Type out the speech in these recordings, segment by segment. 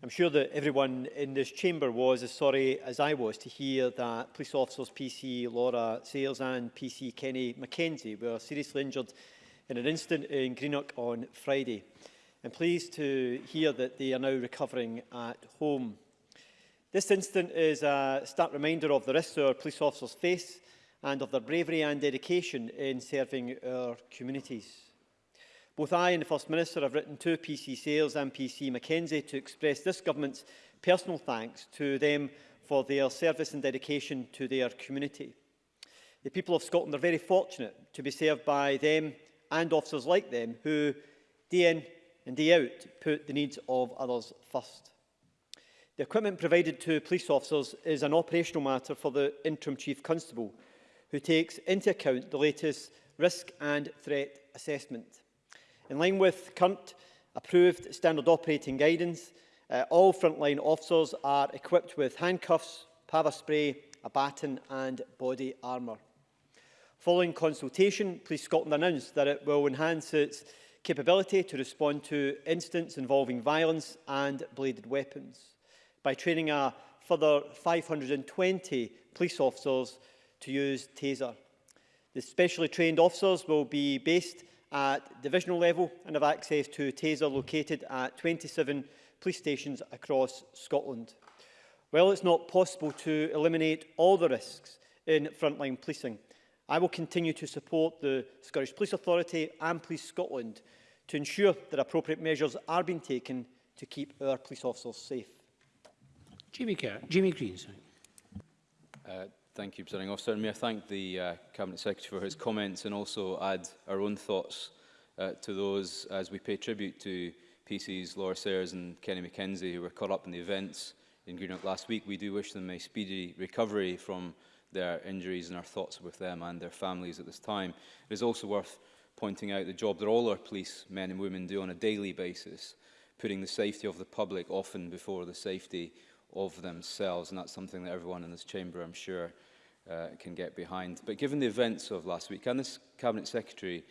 I'm sure that everyone in this chamber was as sorry as I was to hear that police officers PC Laura Sayers and PC Kenny McKenzie were seriously injured in an incident in Greenock on Friday. I'm pleased to hear that they are now recovering at home. This incident is a stark reminder of the risks our police officers face and of their bravery and dedication in serving our communities. Both I and the First Minister have written to PC Sales and PC Mackenzie to express this government's personal thanks to them for their service and dedication to their community. The people of Scotland are very fortunate to be served by them and officers like them who, day in and day out, put the needs of others first. The equipment provided to police officers is an operational matter for the Interim Chief Constable, who takes into account the latest risk and threat assessment. In line with current approved standard operating guidance, uh, all frontline officers are equipped with handcuffs, pava spray, a baton and body armour. Following consultation, Police Scotland announced that it will enhance its capability to respond to incidents involving violence and bladed weapons by training a further 520 police officers to use TASER. The specially trained officers will be based at divisional level and have access to TASER located at 27 police stations across Scotland. While it's not possible to eliminate all the risks in frontline policing, I will continue to support the Scottish Police Authority and Police Scotland to ensure that appropriate measures are being taken to keep our police officers safe. Jimmy, Kerr, Jimmy Green. Sorry. Uh, thank you, Presiding Officer. And may I thank the uh, Cabinet Secretary for his comments and also add our own thoughts uh, to those as we pay tribute to PCs Laura Sayers and Kenny McKenzie who were caught up in the events in Greenock last week. We do wish them a speedy recovery from their injuries and our thoughts are with them and their families at this time. It is also worth pointing out the job that all our police men and women do on a daily basis, putting the safety of the public often before the safety of themselves. And that's something that everyone in this chamber, I'm sure, uh, can get behind. But given the events of last week, can this Cabinet Secretary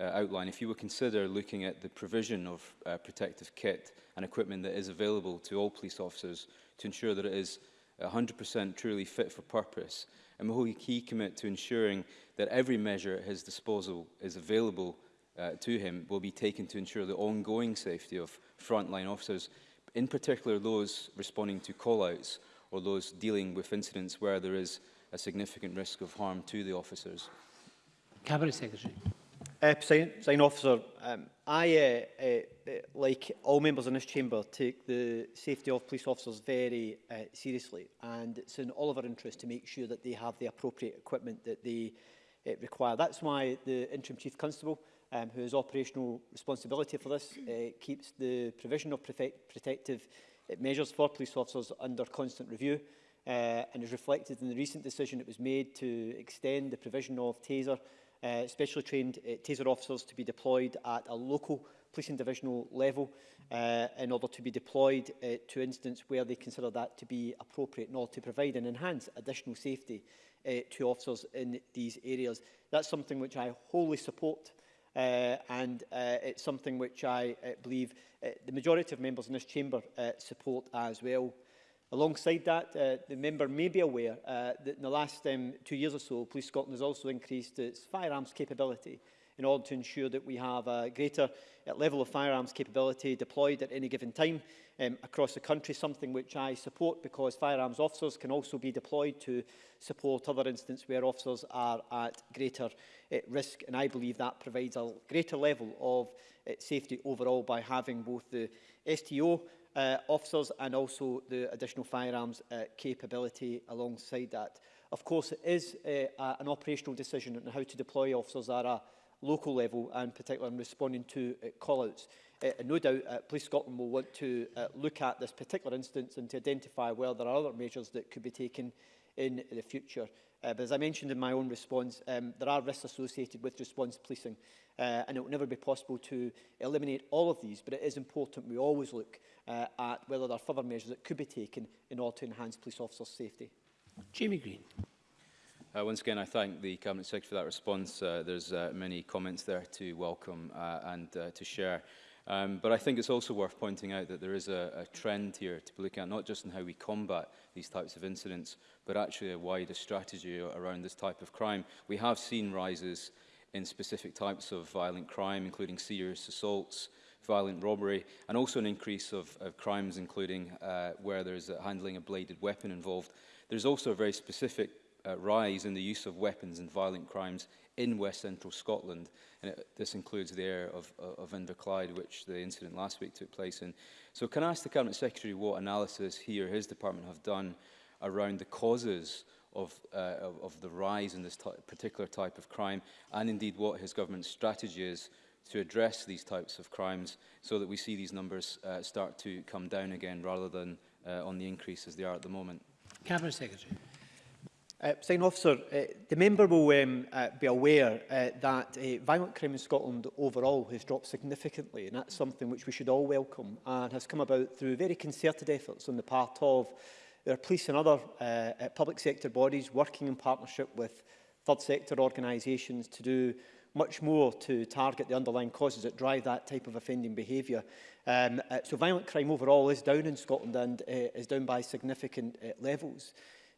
uh, outline if you would consider looking at the provision of uh, protective kit and equipment that is available to all police officers to ensure that it is 100% truly fit for purpose, and will he commit to ensuring that every measure at his disposal is available uh, to him will be taken to ensure the ongoing safety of frontline officers, in particular those responding to call-outs or those dealing with incidents where there is a significant risk of harm to the officers. Cabinet Secretary. Uh, sign, sign officer, um, I, uh, uh, uh, like all members in this chamber, take the safety of police officers very uh, seriously and it's in all of our interest to make sure that they have the appropriate equipment that they uh, require. That's why the Interim Chief Constable, um, who has operational responsibility for this, uh, keeps the provision of protective uh, measures for police officers under constant review uh, and is reflected in the recent decision that was made to extend the provision of TASER uh, specially trained uh, taser officers to be deployed at a local policing divisional level uh, in order to be deployed uh, to incidents where they consider that to be appropriate in order to provide and enhance additional safety uh, to officers in these areas. That's something which I wholly support uh, and uh, it's something which I uh, believe uh, the majority of members in this chamber uh, support as well. Alongside that, uh, the member may be aware uh, that in the last um, two years or so, Police Scotland has also increased its firearms capability in order to ensure that we have a greater uh, level of firearms capability deployed at any given time um, across the country, something which I support because firearms officers can also be deployed to support other instances where officers are at greater uh, risk. And I believe that provides a greater level of uh, safety overall by having both the STO uh, officers and also the additional firearms uh, capability alongside that. Of course, it is a, uh, a, an operational decision on how to deploy officers at a local level and particularly in responding to uh, call-outs. Uh, no doubt uh, Police Scotland will want to uh, look at this particular instance and to identify where there are other measures that could be taken in the future. Uh, but as I mentioned in my own response, um, there are risks associated with response policing, uh, and it will never be possible to eliminate all of these, but it is important we always look uh, at whether there are further measures that could be taken in order to enhance police officers' safety. Jamie Green. Uh, once again, I thank the Cabinet Secretary for that response. Uh, there's uh, many comments there to welcome uh, and uh, to share. Um, but I think it's also worth pointing out that there is a, a trend here to be looking at not just in how we combat these types of incidents, but actually a wider strategy around this type of crime. We have seen rises in specific types of violent crime, including serious assaults, violent robbery, and also an increase of, of crimes, including uh, where there's a handling a bladed weapon involved. There's also a very specific uh, rise in the use of weapons in violent crimes in West Central Scotland. And it, this includes the area of, of Inverclyde, which the incident last week took place in. So can I ask the Cabinet Secretary what analysis he or his department have done around the causes of, uh, of, of the rise in this particular type of crime, and indeed what his government's strategy is to address these types of crimes so that we see these numbers uh, start to come down again rather than uh, on the increase as they are at the moment. Cabinet Secretary. Uh, Sign officer, uh, the member will um, uh, be aware uh, that uh, violent crime in Scotland overall has dropped significantly and that's something which we should all welcome and has come about through very concerted efforts on the part of our police and other uh, uh public sector bodies working in partnership with third sector organisations to do much more to target the underlying causes that drive that type of offending behaviour. Um, uh, so violent crime overall is down in Scotland and uh, is down by significant uh, levels.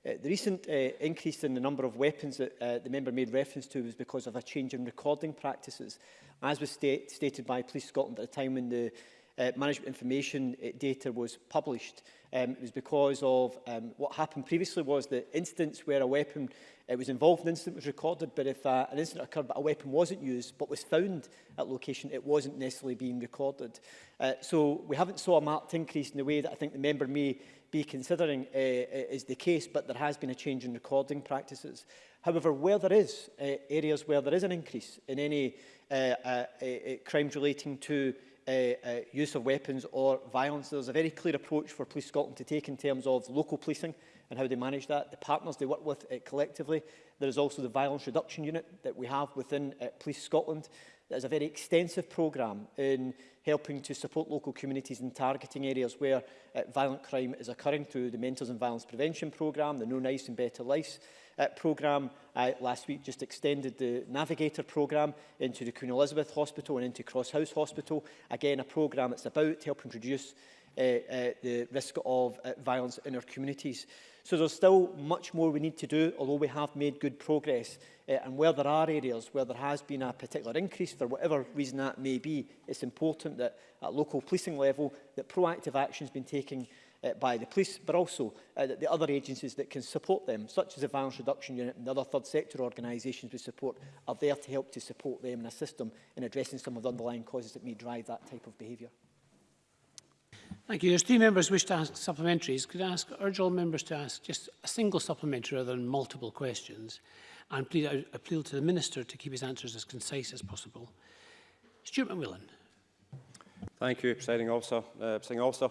Uh, the recent uh, increase in the number of weapons that uh, the member made reference to was because of a change in recording practices, as was sta stated by Police Scotland at a time when the uh, management information uh, data was published. Um, it was because of um, what happened previously was the instance where a weapon it uh, was involved, an incident was recorded, but if uh, an incident occurred but a weapon wasn't used but was found at location, it wasn't necessarily being recorded. Uh, so we haven't saw a marked increase in the way that I think the member may be considering uh, uh, is the case, but there has been a change in recording practices. However, where there is uh, areas where there is an increase in any uh, uh, uh, uh crime relating to uh, uh, use of weapons or violence, there's a very clear approach for Police Scotland to take in terms of local policing and how they manage that, the partners they work with uh, collectively. There is also the violence reduction unit that we have within uh, Police Scotland that is a very extensive programme in helping to support local communities in targeting areas where uh, violent crime is occurring through the Mentors and Violence Prevention programme, the No Nice and Better Lives uh, programme. Uh, last week just extended the Navigator programme into the Queen Elizabeth Hospital and into Cross House Hospital. Again, a programme that's about helping reduce uh, uh, the risk of uh, violence in our communities. So there's still much more we need to do, although we have made good progress. Uh, and where there are areas where there has been a particular increase, for whatever reason that may be, it's important that at local policing level, that proactive action has been taken uh, by the police, but also uh, that the other agencies that can support them, such as the Violence Reduction Unit and the other third sector organisations we support, are there to help to support them and assist them in addressing some of the underlying causes that may drive that type of behaviour. Thank you. There's three members wish to ask supplementaries. Could I ask, urge all members to ask just a single supplementary rather than multiple questions and please I appeal to the Minister to keep his answers as concise as possible. Stuart McMillan. Thank you, Presiding Officer. Uh, Presiding Officer,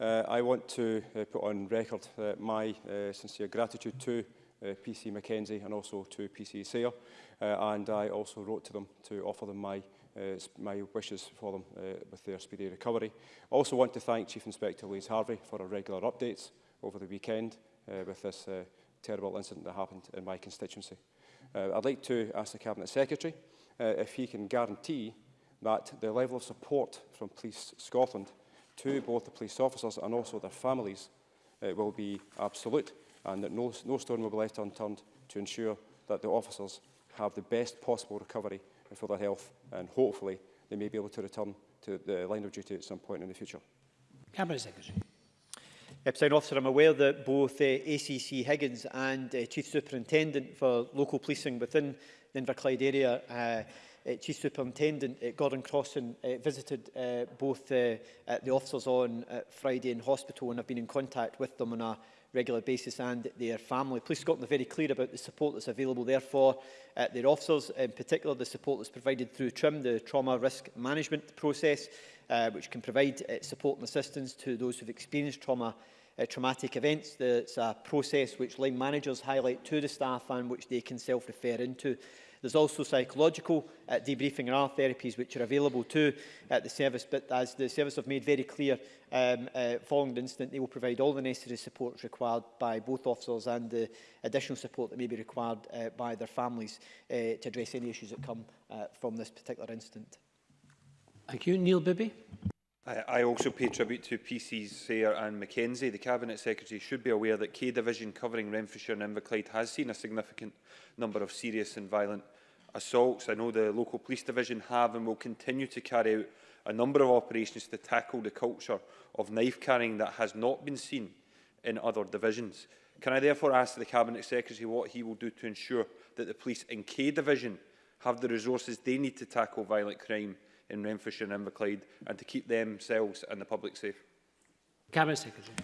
uh, I want to uh, put on record uh, my uh, sincere gratitude to uh, PC McKenzie and also to PC Sayre. Uh, and I also wrote to them to offer them my uh, my wishes for them uh, with their speedy recovery. I also want to thank Chief Inspector Louise Harvey for her regular updates over the weekend uh, with this uh, terrible incident that happened in my constituency. Uh, I'd like to ask the Cabinet Secretary uh, if he can guarantee that the level of support from Police Scotland to both the police officers and also their families uh, will be absolute and that no, no stone will be left unturned to ensure that the officers have the best possible recovery for their health and hopefully they may be able to return to the line of duty at some point in the future. Cabinet Secretary. Episode Officer, I'm aware that both uh, ACC Higgins and uh, Chief Superintendent for local policing within the Inverclyde area, uh, uh, Chief Superintendent uh, Gordon Crossan uh, visited uh, both uh, uh, the officers on uh, Friday in hospital and have been in contact with them on a regular basis and their family. Police Scotland are very clear about the support that's available therefore uh, their officers, in particular the support that's provided through TRIM, the Trauma Risk Management Process, uh, which can provide uh, support and assistance to those who've experienced trauma uh, traumatic events. it's a process which line managers highlight to the staff and which they can self-refer into. There's also psychological uh, debriefing and art therapies which are available to uh, the service, but as the service have made very clear um, uh, following the incident, they will provide all the necessary support required by both officers and the additional support that may be required uh, by their families uh, to address any issues that come uh, from this particular incident. Thank you. Neil Bibby. I, I also pay tribute to PCs Sayre and Mackenzie. The Cabinet Secretary should be aware that K Division covering Renfrewshire and Inverclyde has seen a significant number of serious and violent assaults. I know the local police division have and will continue to carry out a number of operations to tackle the culture of knife carrying that has not been seen in other divisions. Can I therefore ask the Cabinet Secretary what he will do to ensure that the police in K Division have the resources they need to tackle violent crime in Renfrewshire and Inverclyde and to keep themselves and the public safe. Cabinet Secretary.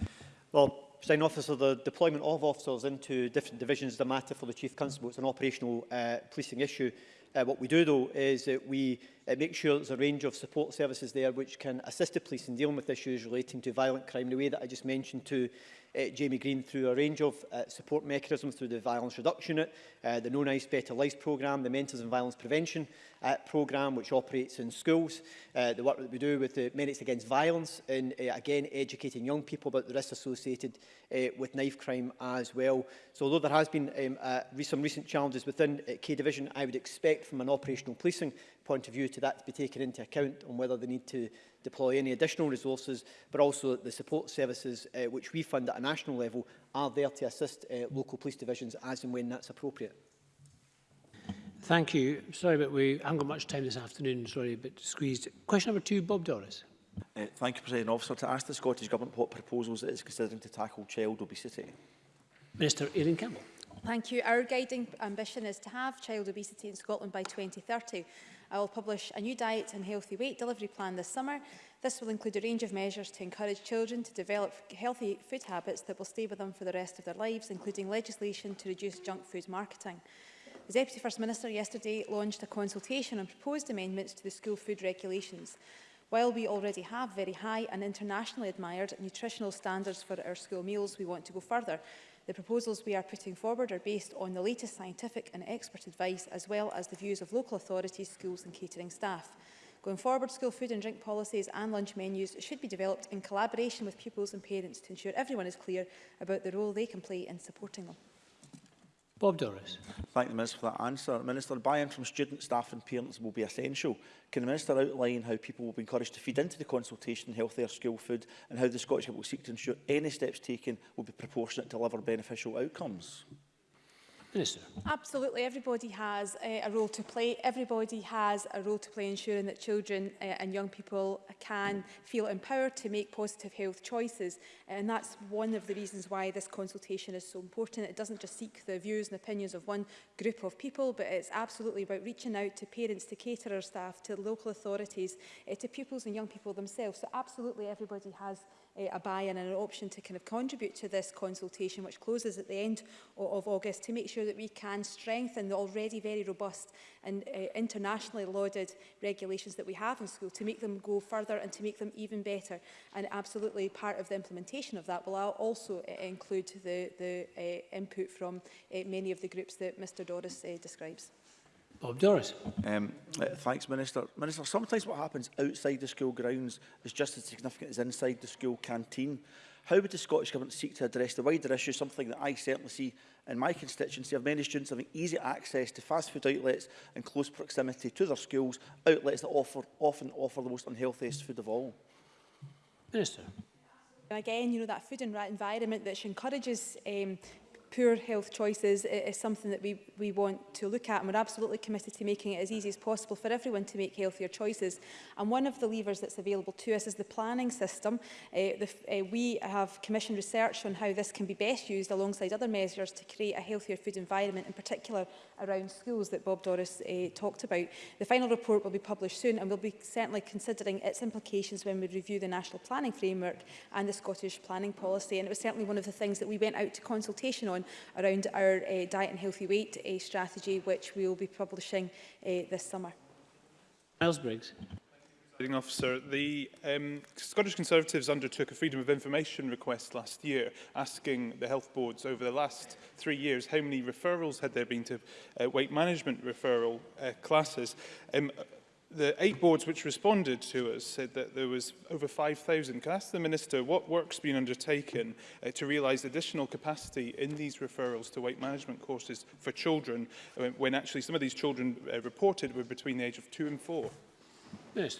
Well, President Officer, the deployment of officers into different divisions is a matter for the Chief Constable. It's an operational uh, policing issue. Uh, what we do, though, is that we uh, make sure there's a range of support services there which can assist the police in dealing with issues relating to violent crime in the way that I just mentioned to uh, Jamie Green through a range of uh, support mechanisms through the Violence Reduction Unit, uh, the No Nice Better Lives programme, the Mentors and Violence Prevention uh, programme, which operates in schools, uh, the work that we do with the Minutes Against Violence, and uh, again educating young people about the risks associated uh, with knife crime as well. So although there has been um, uh, some recent challenges within uh, K Division, I would expect from an operational policing point of view to that to be taken into account on whether they need to deploy any additional resources, but also that the support services uh, which we fund at a national level are there to assist uh, local police divisions as and when that's appropriate. Thank you. Sorry, but we haven't got much time this afternoon, sorry, but squeezed. Question number two, Bob Doris. Uh, thank you, President Officer. To ask the Scottish Government what proposals it is considering to tackle child obesity. Minister Erin Campbell. Thank you. Our guiding ambition is to have child obesity in Scotland by 2030. I will publish a new diet and healthy weight delivery plan this summer. This will include a range of measures to encourage children to develop healthy food habits that will stay with them for the rest of their lives, including legislation to reduce junk food marketing. The Deputy First Minister yesterday launched a consultation on proposed amendments to the school food regulations. While we already have very high and internationally admired nutritional standards for our school meals, we want to go further. The proposals we are putting forward are based on the latest scientific and expert advice, as well as the views of local authorities, schools and catering staff. Going forward, school food and drink policies and lunch menus should be developed in collaboration with pupils and parents to ensure everyone is clear about the role they can play in supporting them. Bob Doris. Thank the Minister for that answer. Minister, buy-in from students, staff and parents will be essential. Can the Minister outline how people will be encouraged to feed into the consultation healthier school food and how the Scottish Government will seek to ensure any steps taken will be proportionate to deliver beneficial outcomes? Minister. Absolutely. Everybody has uh, a role to play. Everybody has a role to play ensuring that children uh, and young people can feel empowered to make positive health choices. And that's one of the reasons why this consultation is so important. It doesn't just seek the views and opinions of one group of people, but it's absolutely about reaching out to parents, to caterer staff, to local authorities, uh, to pupils and young people themselves. So absolutely everybody has uh, a buy-in and an option to kind of contribute to this consultation, which closes at the end of, of August, to make sure that we can strengthen the already very robust and uh, internationally lauded regulations that we have in school, to make them go further and to make them even better. And absolutely part of the implementation of that will also uh, include the, the uh, input from uh, many of the groups that Mr Doris uh, describes. Bob Doris. Um, uh, thanks, Minister. Minister, sometimes what happens outside the school grounds is just as significant as inside the school canteen. How would the Scottish Government seek to address the wider issue, something that I certainly see in my constituency of many students having easy access to fast food outlets in close proximity to their schools, outlets that offer, often offer the most unhealthiest food of all? Minister. Again, you know, that food and rat environment which encourages um, poor health choices is something that we, we want to look at and we're absolutely committed to making it as easy as possible for everyone to make healthier choices. And one of the levers that's available to us is the planning system. Uh, the, uh, we have commissioned research on how this can be best used alongside other measures to create a healthier food environment, in particular around schools that Bob Doris uh, talked about. The final report will be published soon and we'll be certainly considering its implications when we review the National Planning Framework and the Scottish Planning Policy. And it was certainly one of the things that we went out to consultation on on around our uh, diet and healthy weight uh, strategy, which we will be publishing uh, this summer. Miles Briggs. Officer, the um, Scottish Conservatives undertook a Freedom of Information request last year, asking the health boards over the last three years how many referrals had there been to uh, weight management referral uh, classes. Um, the eight boards which responded to us said that there was over 5,000. Can I ask the Minister what work's been undertaken uh, to realise additional capacity in these referrals to weight management courses for children when, uh, when actually some of these children uh, reported were between the age of two and four? Yes.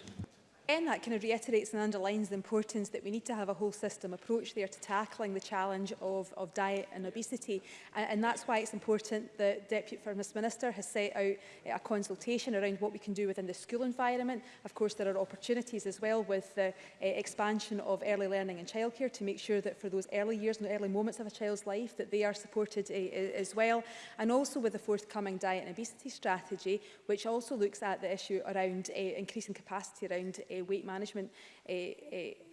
Again, that kind of reiterates and underlines the importance that we need to have a whole system approach there to tackling the challenge of, of diet and obesity. And, and that's why it's important that Deputy First Minister has set out eh, a consultation around what we can do within the school environment. Of course, there are opportunities as well with the uh, expansion of early learning and childcare to make sure that for those early years and early moments of a child's life that they are supported uh, as well. And also with the forthcoming diet and obesity strategy, which also looks at the issue around uh, increasing capacity around uh, uh, weight management uh, uh,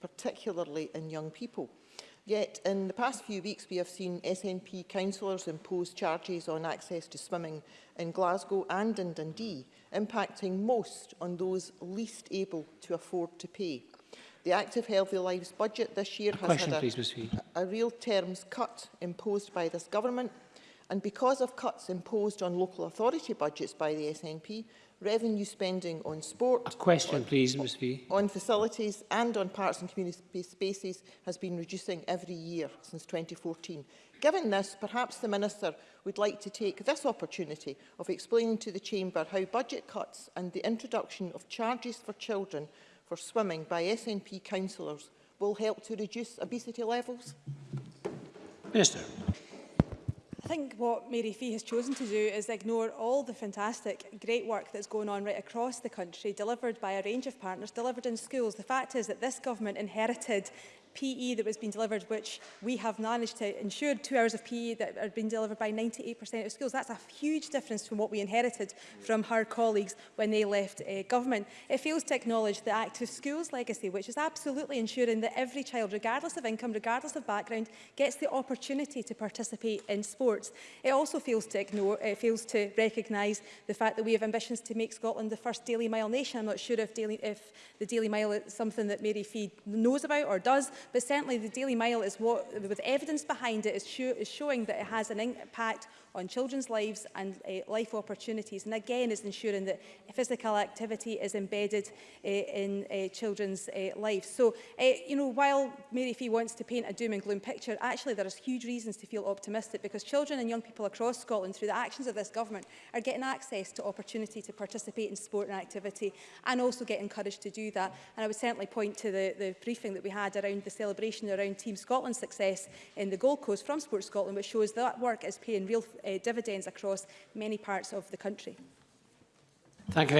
particularly in young people. Yet, in the past few weeks, we have seen SNP councillors impose charges on access to swimming in Glasgow and in Dundee, impacting most on those least able to afford to pay. The Active Healthy Lives budget this year a has question, had a, please, a real terms cut imposed by this government. And because of cuts imposed on local authority budgets by the SNP, revenue spending on sport, a question, on, please, Ms. V. on facilities and on parks and community spaces has been reducing every year since 2014. Given this, perhaps the Minister would like to take this opportunity of explaining to the Chamber how budget cuts and the introduction of charges for children for swimming by SNP councillors will help to reduce obesity levels? Minister. I think what Mary Fee has chosen to do is ignore all the fantastic, great work that's going on right across the country, delivered by a range of partners, delivered in schools. The fact is that this government inherited PE that was being delivered, which we have managed to ensure two hours of PE that are been delivered by 98% of schools. That's a huge difference from what we inherited from her colleagues when they left uh, government. It fails to acknowledge the active schools legacy, which is absolutely ensuring that every child, regardless of income, regardless of background, gets the opportunity to participate in sports. It also fails to ignore, it fails to recognise the fact that we have ambitions to make Scotland the first Daily Mile nation. I'm not sure if, Daily, if the Daily Mile is something that Mary Fee knows about or does, But certainly the Daily Mile is what, with evidence behind it, is, is showing that it has an impact on children's lives and uh, life opportunities. And again, is ensuring that physical activity is embedded uh, in uh, children's uh, lives. So, uh, you know, while Mary Fee wants to paint a doom and gloom picture, actually there is huge reasons to feel optimistic because children and young people across Scotland, through the actions of this government, are getting access to opportunity to participate in sport and activity and also get encouraged to do that. And I would certainly point to the, the briefing that we had around the a celebration around Team Scotland's success in the Gold Coast from Sports Scotland, which shows that work is paying real uh, dividends across many parts of the country. Thank you.